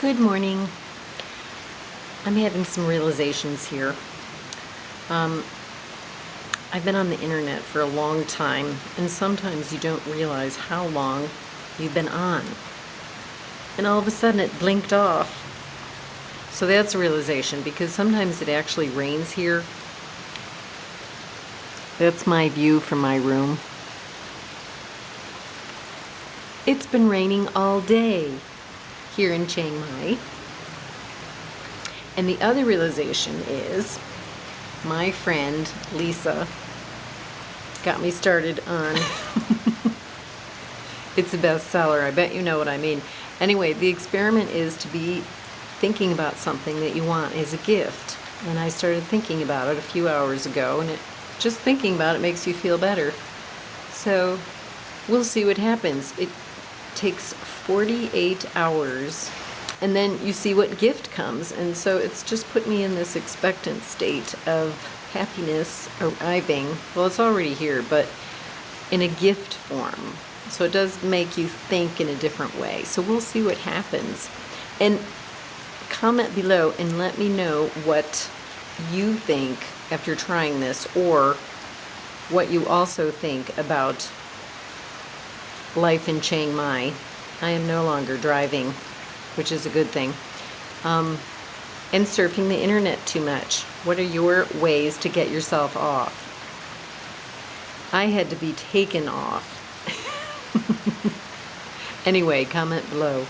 Good morning. I'm having some realizations here. Um, I've been on the internet for a long time, and sometimes you don't realize how long you've been on. And all of a sudden it blinked off. So that's a realization because sometimes it actually rains here. That's my view from my room. It's been raining all day here in Chiang Mai. And the other realization is my friend Lisa got me started on it's a bestseller. I bet you know what I mean. Anyway, the experiment is to be thinking about something that you want as a gift. And I started thinking about it a few hours ago and it just thinking about it makes you feel better. So we'll see what happens. It takes 48 hours. And then you see what gift comes. And so it's just put me in this expectant state of happiness arriving. Well it's already here but in a gift form. So it does make you think in a different way. So we'll see what happens. And comment below and let me know what you think after trying this or what you also think about life in Chiang Mai. I am no longer driving, which is a good thing. Um, and surfing the internet too much. What are your ways to get yourself off? I had to be taken off. anyway, comment below.